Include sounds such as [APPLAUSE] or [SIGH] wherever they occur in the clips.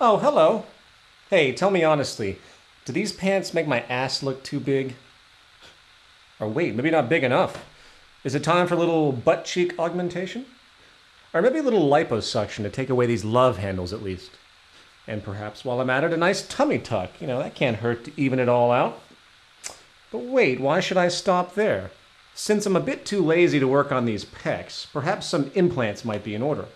Oh, hello. Hey, tell me honestly, do these pants make my ass look too big? Or wait, maybe not big enough. Is it time for a little butt cheek augmentation? Or maybe a little liposuction to take away these love handles at least. And perhaps while I'm at it, a nice tummy tuck. You know, that can't hurt to even it all out. But wait, why should I stop there? Since I'm a bit too lazy to work on these pecs, perhaps some implants might be in order.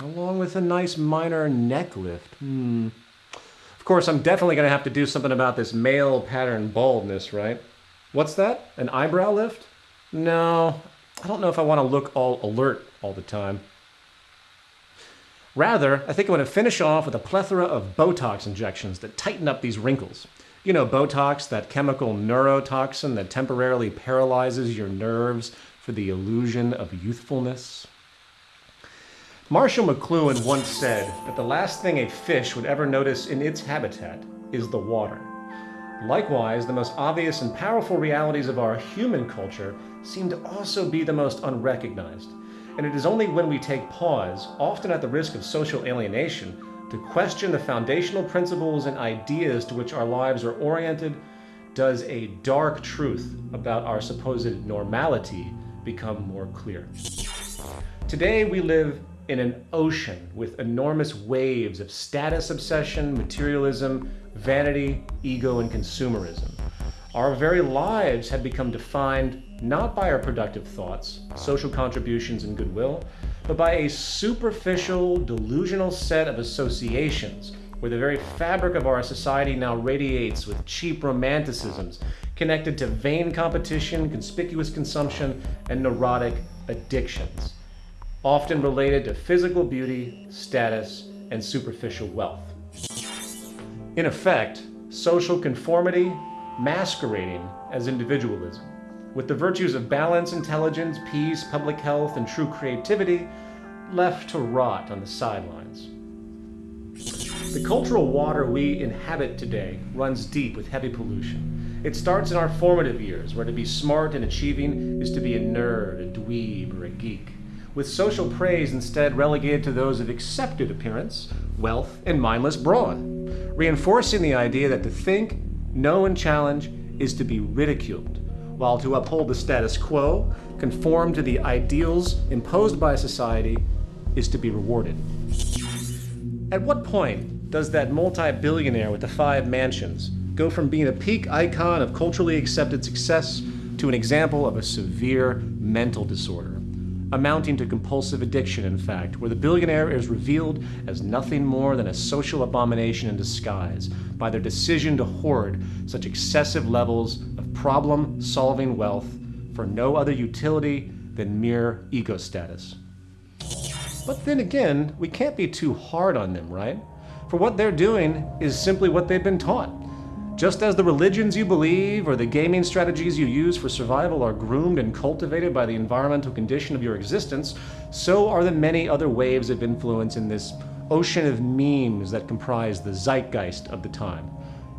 Along with a nice minor neck lift. Hmm. Of course, I'm definitely going to have to do something about this male pattern baldness, right? What's that? An eyebrow lift? No, I don't know if I want to look all alert all the time. Rather, I think I'm going to finish off with a plethora of Botox injections that tighten up these wrinkles. You know, Botox, that chemical neurotoxin that temporarily paralyzes your nerves for the illusion of youthfulness. Marshall McLuhan once said that the last thing a fish would ever notice in its habitat is the water. Likewise, the most obvious and powerful realities of our human culture seem to also be the most unrecognized. And it is only when we take pause, often at the risk of social alienation, to question the foundational principles and ideas to which our lives are oriented, does a dark truth about our supposed normality become more clear. Today we live in an ocean with enormous waves of status obsession, materialism, vanity, ego, and consumerism. Our very lives have become defined not by our productive thoughts, social contributions, and goodwill, but by a superficial, delusional set of associations where the very fabric of our society now radiates with cheap romanticisms connected to vain competition, conspicuous consumption, and neurotic addictions, often related to physical beauty, status, and superficial wealth. In effect, social conformity masquerading as individualism with the virtues of balance, intelligence, peace, public health, and true creativity left to rot on the sidelines. The cultural water we inhabit today runs deep with heavy pollution. It starts in our formative years, where to be smart and achieving is to be a nerd, a dweeb, or a geek, with social praise instead relegated to those of accepted appearance, wealth, and mindless brawn, reinforcing the idea that to think, know, and challenge is to be ridiculed while to uphold the status quo, conform to the ideals imposed by society, is to be rewarded. At what point does that multi-billionaire with the five mansions go from being a peak icon of culturally accepted success to an example of a severe mental disorder? Amounting to compulsive addiction, in fact, where the billionaire is revealed as nothing more than a social abomination in disguise by their decision to hoard such excessive levels of problem-solving wealth for no other utility than mere ego status. But then again, we can't be too hard on them, right? For what they're doing is simply what they've been taught. Just as the religions you believe or the gaming strategies you use for survival are groomed and cultivated by the environmental condition of your existence, so are the many other waves of influence in this ocean of memes that comprise the zeitgeist of the time.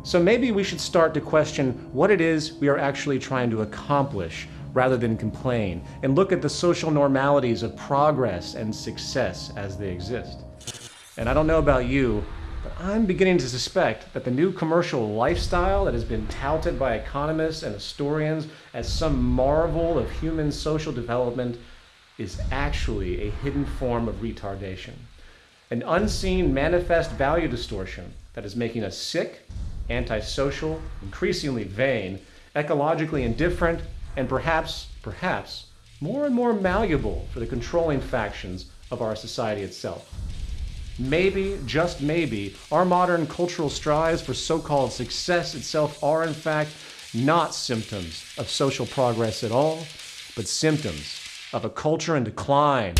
So maybe we should start to question what it is we are actually trying to accomplish rather than complain, and look at the social normalities of progress and success as they exist. And I don't know about you, I'm beginning to suspect that the new commercial lifestyle that has been touted by economists and historians as some marvel of human social development is actually a hidden form of retardation. An unseen manifest value distortion that is making us sick antisocial, increasingly vain, ecologically indifferent, and perhaps, perhaps, more and more malleable for the controlling factions of our society itself. Maybe, just maybe, our modern cultural strives for so-called success itself are in fact not symptoms of social progress at all, but symptoms of a culture in decline.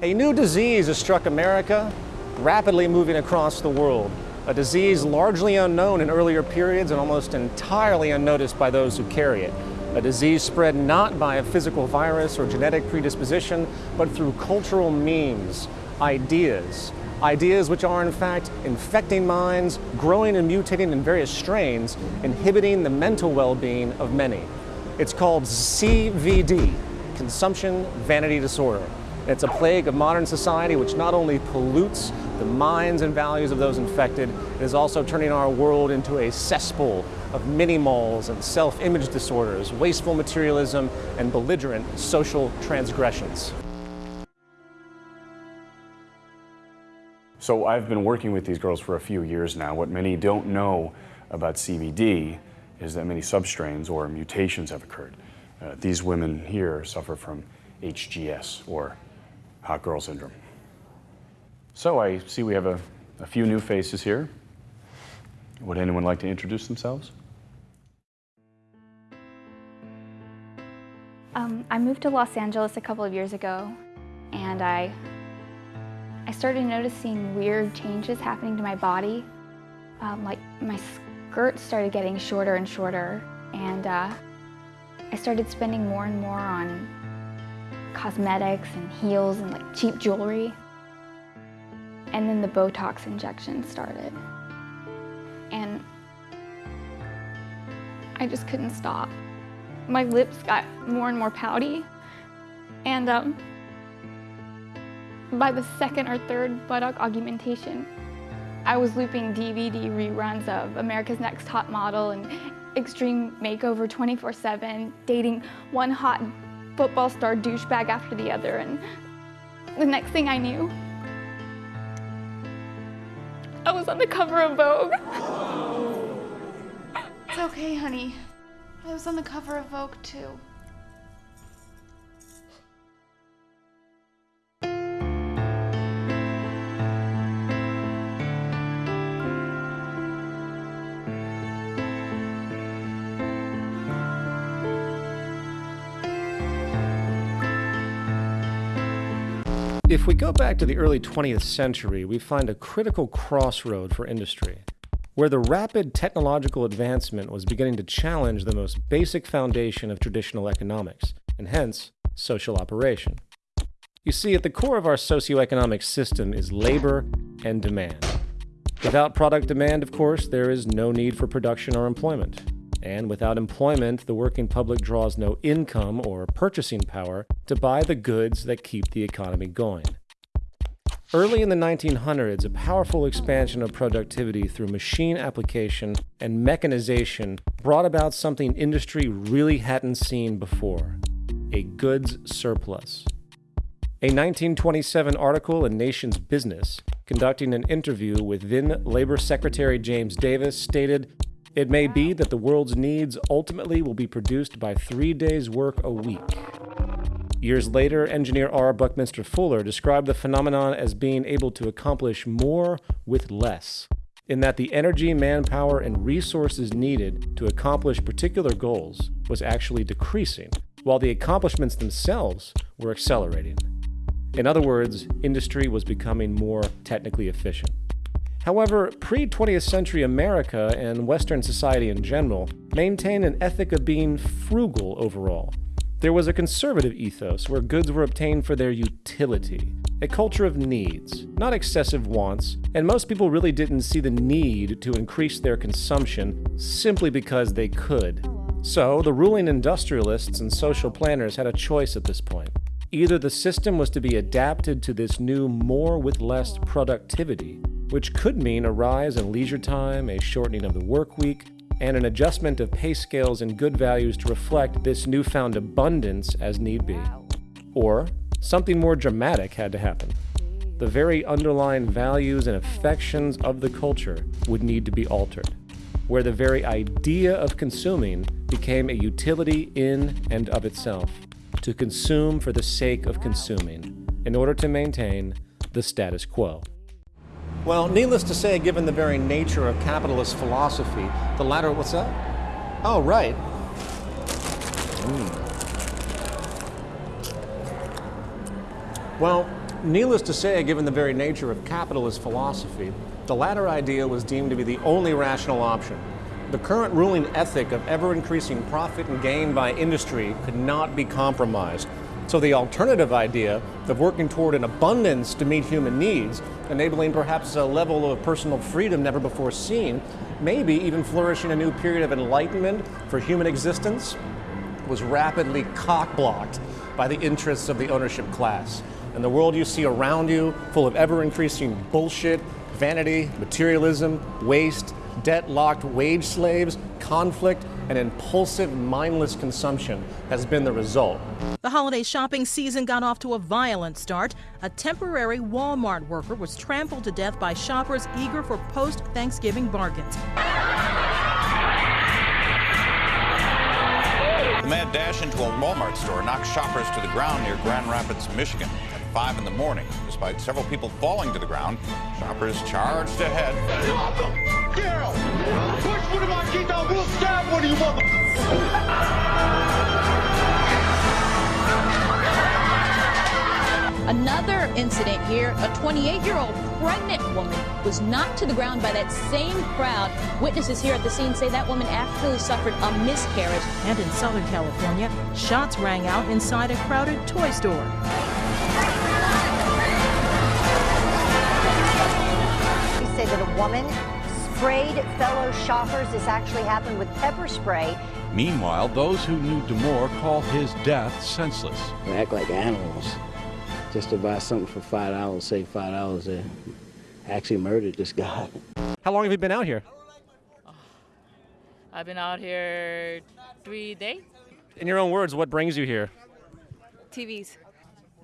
A new disease has struck America, rapidly moving across the world, a disease largely unknown in earlier periods and almost entirely unnoticed by those who carry it. A disease spread not by a physical virus or genetic predisposition, but through cultural memes, ideas, ideas which are in fact infecting minds, growing and mutating in various strains, inhibiting the mental well-being of many. It's called CVD, Consumption Vanity Disorder. It's a plague of modern society which not only pollutes the minds and values of those infected, it is also turning our world into a cesspool of mini-malls and self-image disorders, wasteful materialism, and belligerent social transgressions. So I've been working with these girls for a few years now. What many don't know about CVD is that many substrains or mutations have occurred. Uh, these women here suffer from HGS or hot girl syndrome. So I see we have a, a few new faces here. Would anyone like to introduce themselves? Um, I moved to Los Angeles a couple of years ago and I, I started noticing weird changes happening to my body. Um, like my skirt started getting shorter and shorter and uh, I started spending more and more on cosmetics and heels and like cheap jewelry. And then the Botox injection started. And I just couldn't stop. My lips got more and more pouty. And um, by the second or third buttock augmentation, I was looping DVD reruns of America's Next Top Model and Extreme Makeover 24-7, dating one hot football star douchebag after the other, and the next thing I knew, I was on the cover of Vogue. It's okay, honey. I was on the cover of Vogue, too. We go back to the early 20th century, we find a critical crossroad for industry, where the rapid technological advancement was beginning to challenge the most basic foundation of traditional economics, and hence, social operation. You see, at the core of our socioeconomic system is labor and demand. Without product demand, of course, there is no need for production or employment. And without employment, the working public draws no income or purchasing power to buy the goods that keep the economy going. Early in the 1900s, a powerful expansion of productivity through machine application and mechanization brought about something industry really hadn't seen before a goods surplus. A 1927 article in Nation's Business, conducting an interview with then Labor Secretary James Davis, stated it may be that the world's needs ultimately will be produced by three days' work a week. Years later, engineer R. Buckminster Fuller described the phenomenon as being able to accomplish more with less, in that the energy, manpower, and resources needed to accomplish particular goals was actually decreasing, while the accomplishments themselves were accelerating. In other words, industry was becoming more technically efficient. However, pre-20th century America and Western society in general maintained an ethic of being frugal overall. There was a conservative ethos where goods were obtained for their utility, a culture of needs, not excessive wants, and most people really didn't see the need to increase their consumption simply because they could. So, the ruling industrialists and social planners had a choice at this point. Either the system was to be adapted to this new more with less productivity, which could mean a rise in leisure time, a shortening of the work week, and an adjustment of pay scales and good values to reflect this newfound abundance as need be. Or something more dramatic had to happen. The very underlying values and affections of the culture would need to be altered, where the very idea of consuming became a utility in and of itself, to consume for the sake of consuming, in order to maintain the status quo. Well, needless to say, given the very nature of capitalist philosophy, the latter, what's that? Oh, right. Mm. Well, Needless to say, given the very nature of capitalist philosophy, the latter idea was deemed to be the only rational option. The current ruling ethic of ever increasing profit and gain by industry could not be compromised. So the alternative idea of working toward an abundance to meet human needs, enabling perhaps a level of personal freedom never before seen, maybe even flourishing a new period of enlightenment for human existence, was rapidly cock-blocked by the interests of the ownership class. And the world you see around you, full of ever-increasing bullshit, vanity, materialism, waste, debt-locked wage slaves, conflict, and impulsive, mindless consumption has been the result. The holiday shopping season got off to a violent start. A temporary Walmart worker was trampled to death by shoppers eager for post Thanksgiving bargains. The mad dash into a Walmart store knocked shoppers to the ground near Grand Rapids, Michigan at 5 in the morning. Despite several people falling to the ground, shoppers charged ahead. Daryl, push one of our kids out. We'll stab one of you mother. Another incident here, a 28-year-old pregnant woman was knocked to the ground by that same crowd. Witnesses here at the scene say that woman actually suffered a miscarriage. And in Southern California, shots rang out inside a crowded toy store. He said that a woman sprayed fellow shoppers. This actually happened with pepper spray. Meanwhile, those who knew Damour call his death senseless. They act like animals. Just to buy something for five dollars, say five dollars, they actually murdered this guy. How long have you been out here? [SIGHS] I've been out here three days. In your own words, what brings you here? TVs.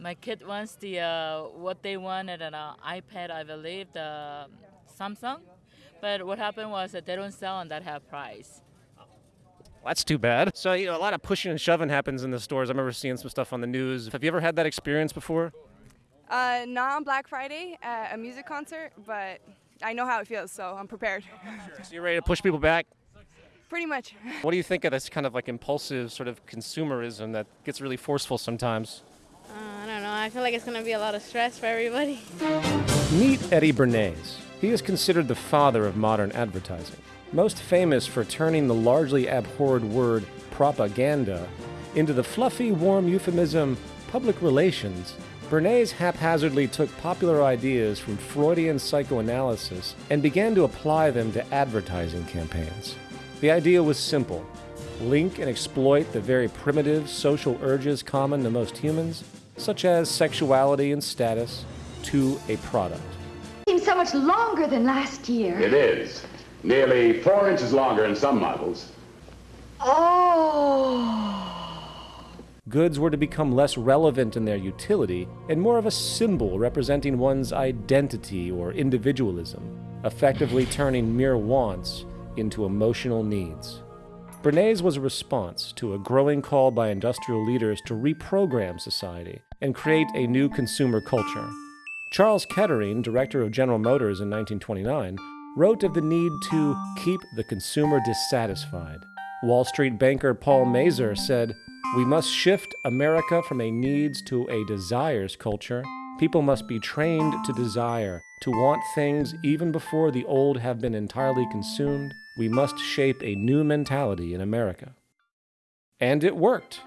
My kid wants the uh, what they wanted an uh, iPad, I believe, the Samsung. But what happened was that they don't sell on that half price. That's too bad. So, you know, a lot of pushing and shoving happens in the stores. I remember seeing some stuff on the news. Have you ever had that experience before? Uh, not on Black Friday at a music concert, but I know how it feels, so I'm prepared. So you're ready to push people back? Pretty much. What do you think of this kind of like impulsive sort of consumerism that gets really forceful sometimes? Uh, I don't know. I feel like it's going to be a lot of stress for everybody. Meet Eddie Bernays. He is considered the father of modern advertising, most famous for turning the largely abhorred word propaganda into the fluffy, warm euphemism public relations. Bernays haphazardly took popular ideas from Freudian psychoanalysis and began to apply them to advertising campaigns. The idea was simple link and exploit the very primitive social urges common to most humans, such as sexuality and status, to a product. Seems so much longer than last year. It is. Nearly four inches longer in some models. Oh. Goods were to become less relevant in their utility and more of a symbol representing one's identity or individualism, effectively turning mere wants into emotional needs. Bernays was a response to a growing call by industrial leaders to reprogram society and create a new consumer culture. Charles Kettering, director of General Motors in 1929, wrote of the need to keep the consumer dissatisfied. Wall Street banker Paul Mazur said, We must shift America from a needs to a desires culture. People must be trained to desire, to want things even before the old have been entirely consumed. We must shape a new mentality in America. And it worked.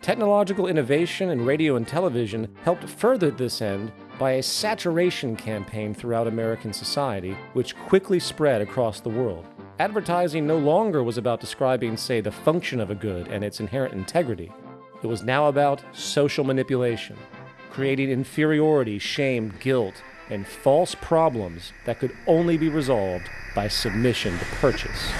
Technological innovation in radio and television helped further this end by a saturation campaign throughout American society, which quickly spread across the world. Advertising no longer was about describing, say, the function of a good and its inherent integrity. It was now about social manipulation, creating inferiority, shame, guilt, and false problems that could only be resolved by submission to purchase.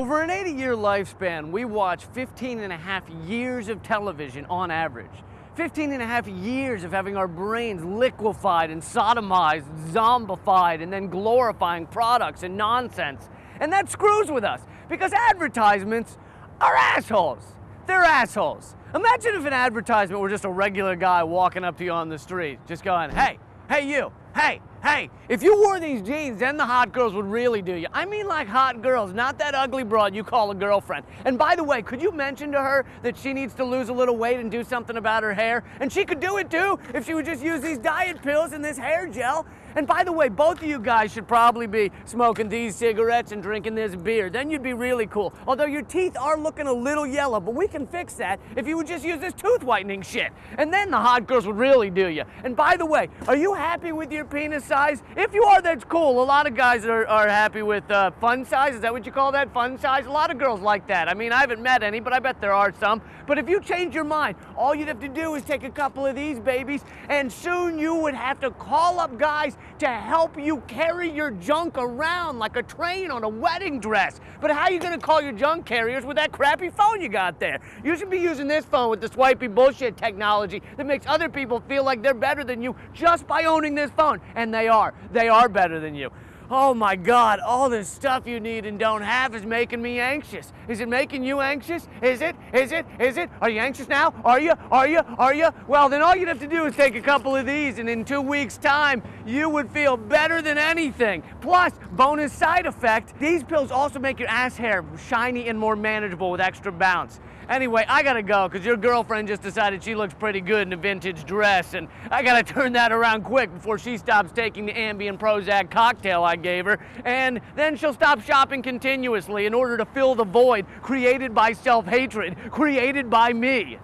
Over an 80 year lifespan, we watch 15 and a half years of television on average. 15 and a half years of having our brains liquefied and sodomized, zombified, and then glorifying products and nonsense. And that screws with us because advertisements are assholes. They're assholes. Imagine if an advertisement were just a regular guy walking up to you on the street, just going, hey, hey, you, hey, Hey, if you wore these jeans, then the hot girls would really do you. I mean like hot girls, not that ugly broad you call a girlfriend. And by the way, could you mention to her that she needs to lose a little weight and do something about her hair? And she could do it too if she would just use these diet pills and this hair gel. And by the way, both of you guys should probably be smoking these cigarettes and drinking this beer. Then you'd be really cool. Although your teeth are looking a little yellow, but we can fix that if you would just use this tooth whitening shit. And then the hot girls would really do you. And by the way, are you happy with your penis size? If you are, that's cool. A lot of guys are, are happy with uh, fun size. Is that what you call that? Fun size? A lot of girls like that. I mean, I haven't met any, but I bet there are some. But if you change your mind, all you'd have to do is take a couple of these babies, and soon you would have to call up guys to help you carry your junk around like a train on a wedding dress. But how are you gonna call your junk carriers with that crappy phone you got there? You should be using this phone with the swipey bullshit technology that makes other people feel like they're better than you just by owning this phone. And they are. They are better than you. Oh my God, all this stuff you need and don't have is making me anxious. Is it making you anxious? Is it? Is it? Is it? Are you anxious now? Are you? Are you? Are you? Well, then all you'd have to do is take a couple of these, and in two weeks' time, you would feel better than anything. Plus, bonus side effect, these pills also make your ass hair shiny and more manageable with extra bounce. Anyway, I gotta go because your girlfriend just decided she looks pretty good in a vintage dress, and I gotta [LAUGHS] turn that around quick before she stops taking the Ambien Prozac cocktail I gave her, and then she'll stop shopping continuously in order to fill the void created by self hatred, created by me.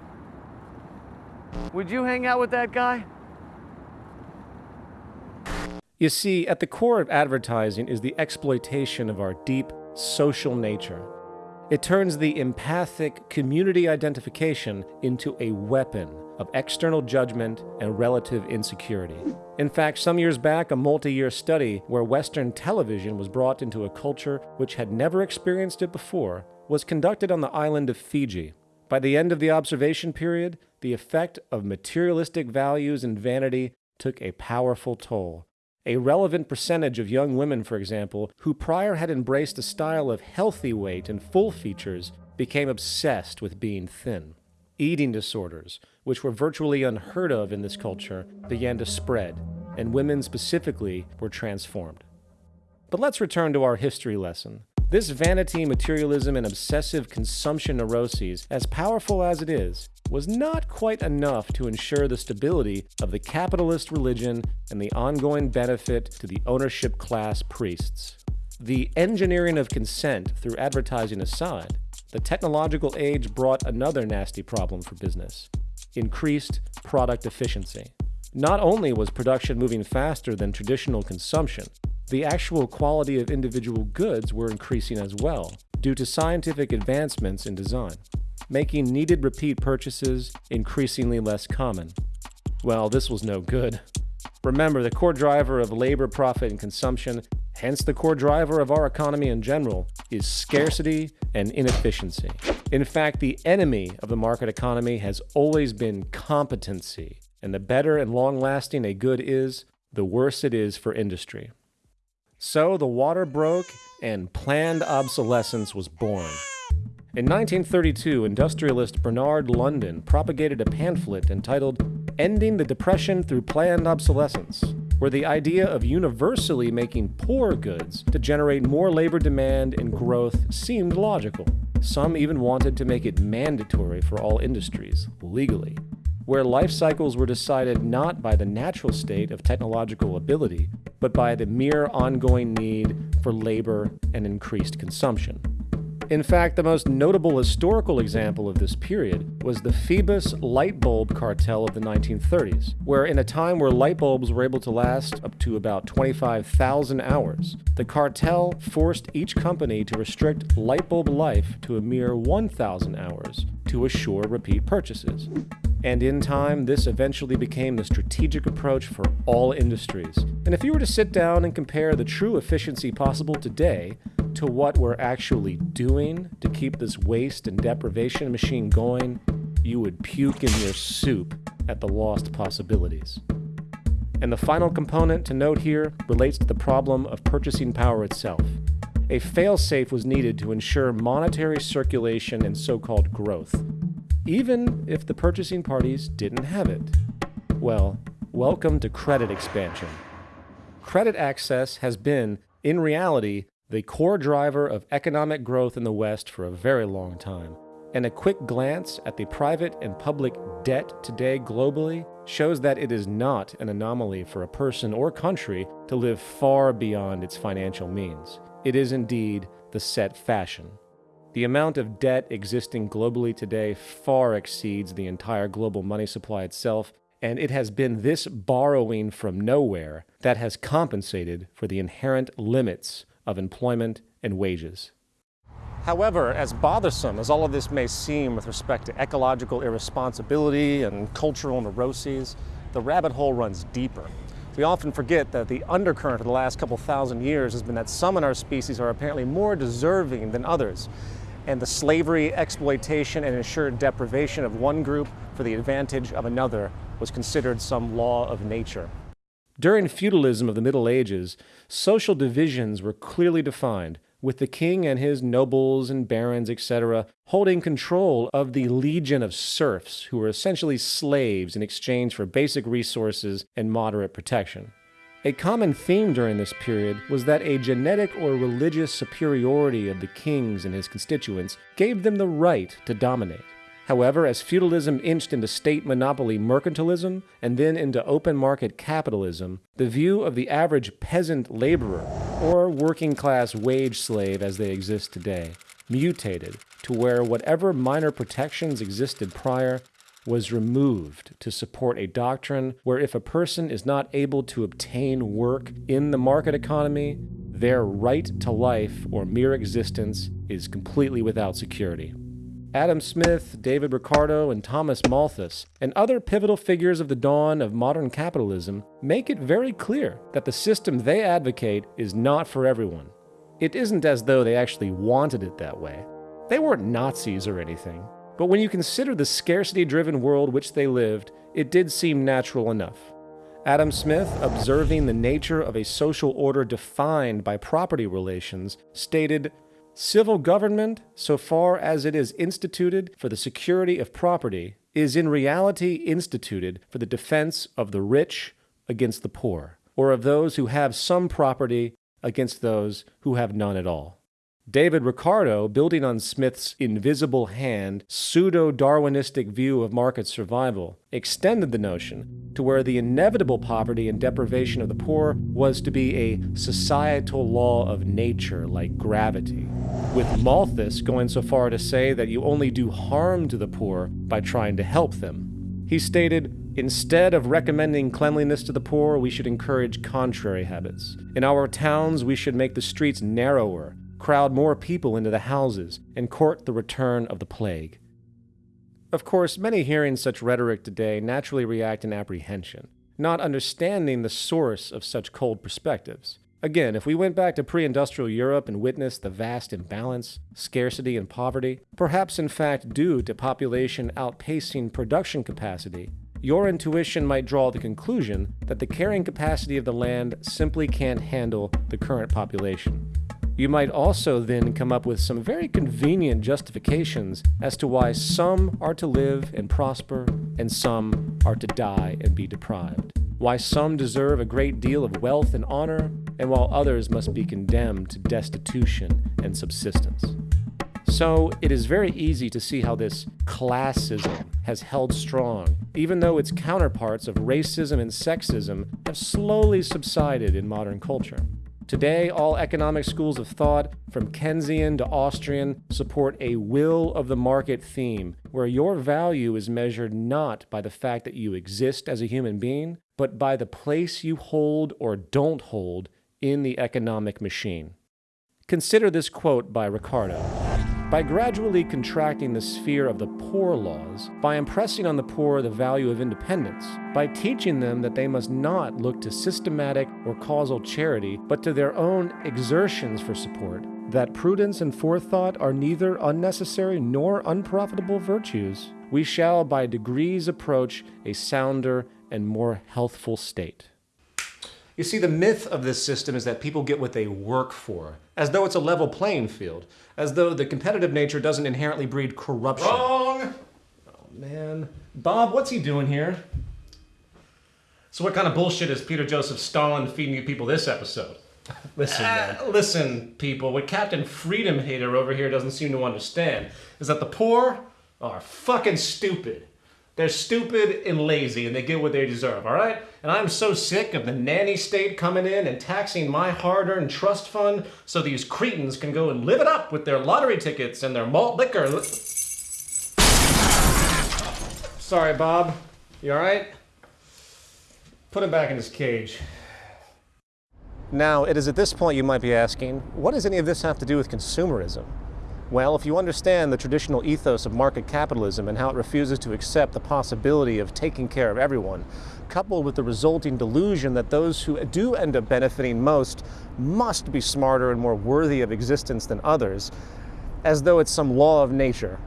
Would you hang out with that guy? You see, at the core of advertising is the exploitation of our deep social nature. It turns the empathic community identification into a weapon of external judgment and relative insecurity. In fact, some years back, a multi year study where Western television was brought into a culture which had never experienced it before was conducted on the island of Fiji. By the end of the observation period, the effect of materialistic values and vanity took a powerful toll. A relevant percentage of young women, for example, who prior had embraced a style of healthy weight and full features, became obsessed with being thin. Eating disorders, which were virtually unheard of in this culture, began to spread, and women specifically were transformed. But let's return to our history lesson. This vanity, materialism, and obsessive consumption neuroses, as powerful as it is, was not quite enough to ensure the stability of the capitalist religion and the ongoing benefit to the ownership class priests. The engineering of consent through advertising aside, the technological age brought another nasty problem for business increased product efficiency. Not only was production moving faster than traditional consumption, the actual quality of individual goods were increasing as well due to scientific advancements in design, making needed repeat purchases increasingly less common. Well, this was no good. Remember, the core driver of labor, profit, and consumption, hence the core driver of our economy in general, is scarcity and inefficiency. In fact, the enemy of the market economy has always been competency, and the better and long lasting a good is, the worse it is for industry. So the water broke and planned obsolescence was born. In 1932, industrialist Bernard London propagated a pamphlet entitled Ending the Depression Through Planned Obsolescence, where the idea of universally making poor goods to generate more labor demand and growth seemed logical. Some even wanted to make it mandatory for all industries, legally, where life cycles were decided not by the natural state of technological ability, but by the mere ongoing need for labor and increased consumption. In fact, the most notable historical example of this period was the Phoebus light bulb cartel of the 1930s, where in a time where light bulbs were able to last up to about 25,000 hours, the cartel forced each company to restrict light bulb life to a mere 1,000 hours to assure repeat purchases. And in time, this eventually became the strategic approach for all industries. And if you were to sit down and compare the true efficiency possible today to what we're actually doing to keep this waste and deprivation machine going, you would puke in your soup at the lost possibilities. And the final component to note here relates to the problem of purchasing power itself. A failsafe was needed to ensure monetary circulation and so called growth even if the purchasing parties didn't have it. Well, welcome to credit expansion. credit access has been, in reality, the core driver of economic growth in the West for a very long time. And a quick glance at the private and public debt today globally shows that it is not an anomaly for a person or country to live far beyond its financial means. It is indeed the set fashion. The amount of debt existing globally today far exceeds the entire global money supply itself, and it has been this borrowing from nowhere that has compensated for the inherent limits of employment and wages. However, as bothersome as all of this may seem with respect to ecological irresponsibility and cultural neuroses, the rabbit hole runs deeper. We often forget that the undercurrent of the last couple thousand years has been that some in our species are apparently more deserving than others, and the slavery, exploitation, and ensured deprivation of one group for the advantage of another was considered some law of nature. During feudalism of the Middle Ages, social divisions were clearly defined, with the king and his nobles and barons, etc., holding control of the legion of serfs who were essentially slaves in exchange for basic resources and moderate protection. A common theme during this period was that a genetic or religious superiority of the kings and his constituents gave them the right to dominate. However, as feudalism inched into state monopoly mercantilism and then into open market capitalism, the view of the average peasant laborer, or working class wage slave as they exist today, mutated to where whatever minor protections existed prior was removed to support a doctrine where if a person is not able to obtain work in the market economy, their right to life or mere existence is completely without security. Adam Smith, David Ricardo, and Thomas Malthus, and other pivotal figures of the dawn of modern capitalism, make it very clear that the system they advocate is not for everyone. It isn't as though they actually wanted it that way. They weren't Nazis or anything. But when you consider the scarcity driven world which they lived, it did seem natural enough. Adam Smith, observing the nature of a social order defined by property relations, stated Civil government, so far as it is instituted for the security of property, is in reality instituted for the defense of the rich against the poor, or of those who have some property against those who have none at all. David Ricardo, building on Smith's invisible hand, pseudo Darwinistic view of market survival, extended the notion to where the inevitable poverty and deprivation of the poor was to be a societal law of nature like gravity, with Malthus going so far to say that you only do harm to the poor by trying to help them. He stated, Instead of recommending cleanliness to the poor, we should encourage contrary habits. In our towns, we should make the streets narrower crowd more people into the houses, and court the return of the plague. Of course, many hearing such rhetoric today naturally react in apprehension, not understanding the source of such cold perspectives. Again, if we went back to pre industrial Europe and witnessed the vast imbalance, scarcity, and poverty, perhaps in fact due to population outpacing production capacity, your intuition might draw the conclusion that the carrying capacity of the land simply can't handle the current population. You might also then come up with some very convenient justifications as to why some are to live and prosper and some are to die and be deprived. Why some deserve a great deal of wealth and honor, and while others must be condemned to destitution and subsistence. So it is very easy to see how this classism has held strong, even though its counterparts of racism and sexism have slowly subsided in modern culture. Today, all economic schools of thought, from Keynesian to Austrian, support a will of the market theme, where your value is measured not by the fact that you exist as a human being, but by the place you hold or don't hold in the economic machine. Consider this quote by Ricardo. By gradually contracting the sphere of the poor laws, by impressing on the poor the value of independence, by teaching them that they must not look to systematic or causal charity, but to their own exertions for support, that prudence and forethought are neither unnecessary nor unprofitable virtues, we shall by degrees approach a sounder and more healthful state. You see, the myth of this system is that people get what they work for, as though it's a level playing field, as though the competitive nature doesn't inherently breed corruption. Wrong! Oh, man. Bob, what's he doing here? So what kind of bullshit is Peter Joseph Stalin feeding you people this episode? Listen, man. [LAUGHS] listen, people. What Captain Freedom Hater over here doesn't seem to understand is that the poor are fucking stupid. They're stupid and lazy, and they get what they deserve, all right? And I'm so sick of the nanny state coming in and taxing my hard earned trust fund so these cretins can go and live it up with their lottery tickets and their malt liquor. Sorry, Bob. You all right? Put him back in his cage. Now, it is at this point you might be asking, what does any of this have to do with consumerism? Well, if you understand the traditional ethos of market capitalism and how it refuses to accept the possibility of taking care of everyone, coupled with the resulting delusion that those who do end up benefiting most must be smarter and more worthy of existence than others, as though it's some law of nature,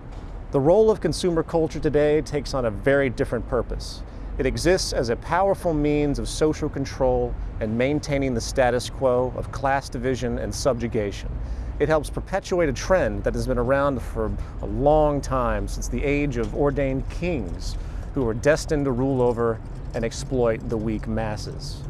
the role of consumer culture today takes on a very different purpose. It exists as a powerful means of social control and maintaining the status quo of class division and subjugation. It helps perpetuate a trend that has been around for a long time, since the age of ordained kings, who were destined to rule over and exploit the weak masses.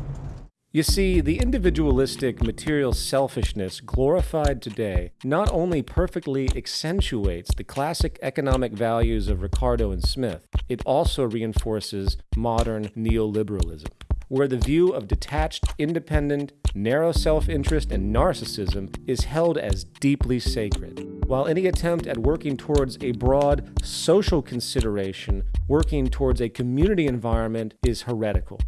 You see, the individualistic material selfishness glorified today not only perfectly accentuates the classic economic values of Ricardo and Smith, it also reinforces modern neoliberalism, where the view of detached, independent, narrow self interest and narcissism is held as deeply sacred, while any attempt at working towards a broad social consideration, working towards a community environment, is heretical.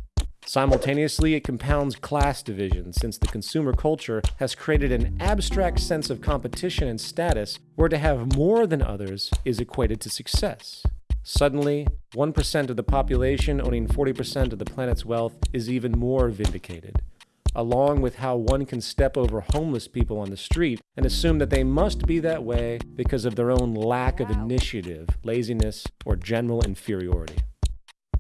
Simultaneously, it compounds class division since the consumer culture has created an abstract sense of competition and status where to have more than others is equated to success. Suddenly, 1% of the population owning 40% of the planet's wealth is even more vindicated, along with how one can step over homeless people on the street and assume that they must be that way because of their own lack of initiative, laziness, or general inferiority.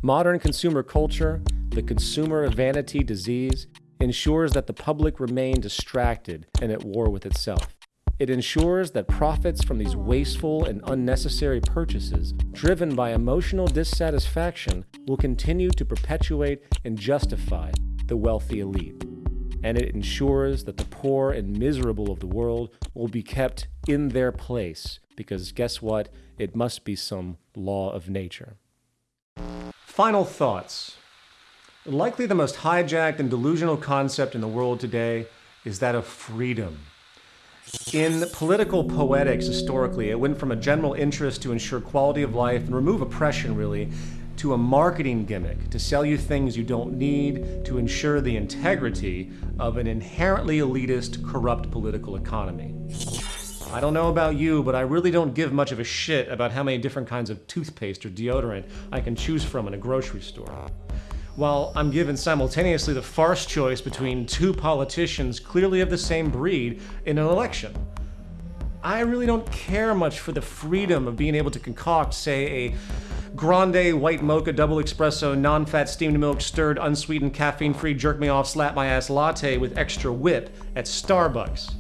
Modern consumer culture, the consumer vanity disease, ensures that the public remain distracted and at war with itself. It ensures that profits from these wasteful and unnecessary purchases, driven by emotional dissatisfaction, will continue to perpetuate and justify the wealthy elite. And it ensures that the poor and miserable of the world will be kept in their place, because guess what? It must be some law of nature. Final thoughts. Likely the most hijacked and delusional concept in the world today is that of freedom. In political poetics, historically, it went from a general interest to ensure quality of life and remove oppression, really, to a marketing gimmick to sell you things you don't need to ensure the integrity of an inherently elitist, corrupt political economy. I don't know about you, but I really don't give much of a shit about how many different kinds of toothpaste or deodorant I can choose from in a grocery store. While I'm given simultaneously the farce choice between two politicians clearly of the same breed in an election. I really don't care much for the freedom of being able to concoct, say, a grande white mocha double espresso non-fat steamed milk stirred unsweetened caffeine-free jerk me off slap my ass latte with extra whip at Starbucks.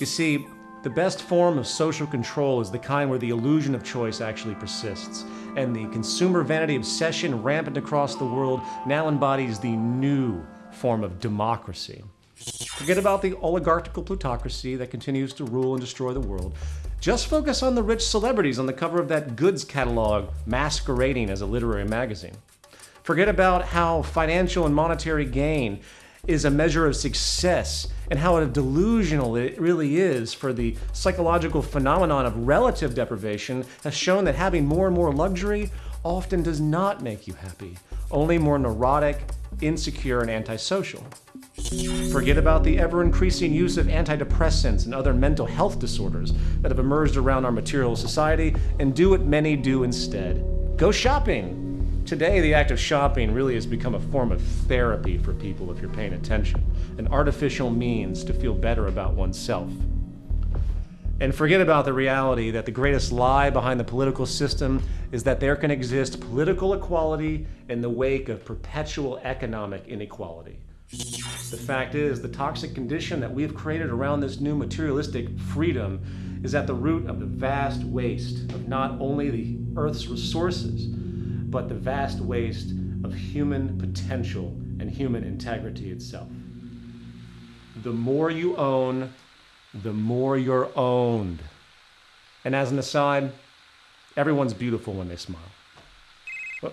You see, the best form of social control is the kind where the illusion of choice actually persists, and the consumer vanity obsession rampant across the world now embodies the new form of democracy. Forget about the oligarchical plutocracy that continues to rule and destroy the world. Just focus on the rich celebrities on the cover of that goods catalog masquerading as a literary magazine. Forget about how financial and monetary gain is a measure of success and how delusional it really is for the psychological phenomenon of relative deprivation has shown that having more and more luxury often does not make you happy, only more neurotic, insecure, and antisocial. Forget about the ever increasing use of antidepressants and other mental health disorders that have emerged around our material society and do what many do instead. Go shopping! Today, the act of shopping really has become a form of therapy for people if you're paying attention, an artificial means to feel better about oneself. And forget about the reality that the greatest lie behind the political system is that there can exist political equality in the wake of perpetual economic inequality. The fact is, the toxic condition that we have created around this new materialistic freedom is at the root of the vast waste of not only the Earth's resources, but the vast waste of human potential and human integrity itself. The more you own, the more you're owned. And as an aside, everyone's beautiful when they smile. Oh.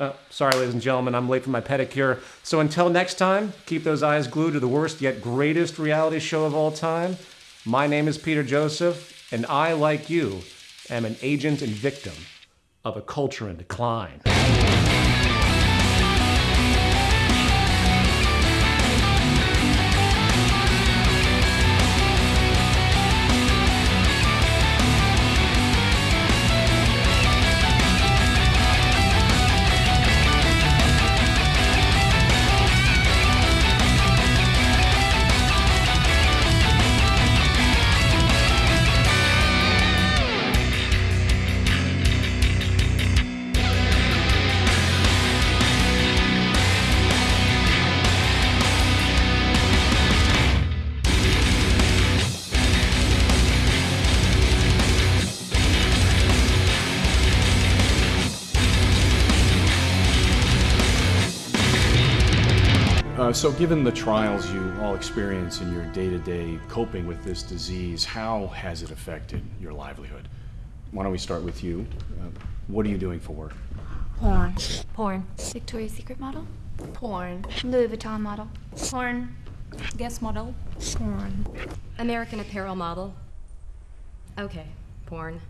Uh, sorry, ladies and gentlemen, I'm late for my pedicure. So until next time, keep those eyes glued to the worst yet greatest reality show of all time. My name is Peter Joseph, and I, like you, am an agent and victim of a culture in decline. So, given the trials you all experience in your day to day coping with this disease, how has it affected your livelihood? Why don't we start with you? Uh, what are you doing for work? Porn. Porn. Victoria's Secret model. Porn. Louis Vuitton model. Porn. Guess model. Porn. American Apparel model. Okay, porn.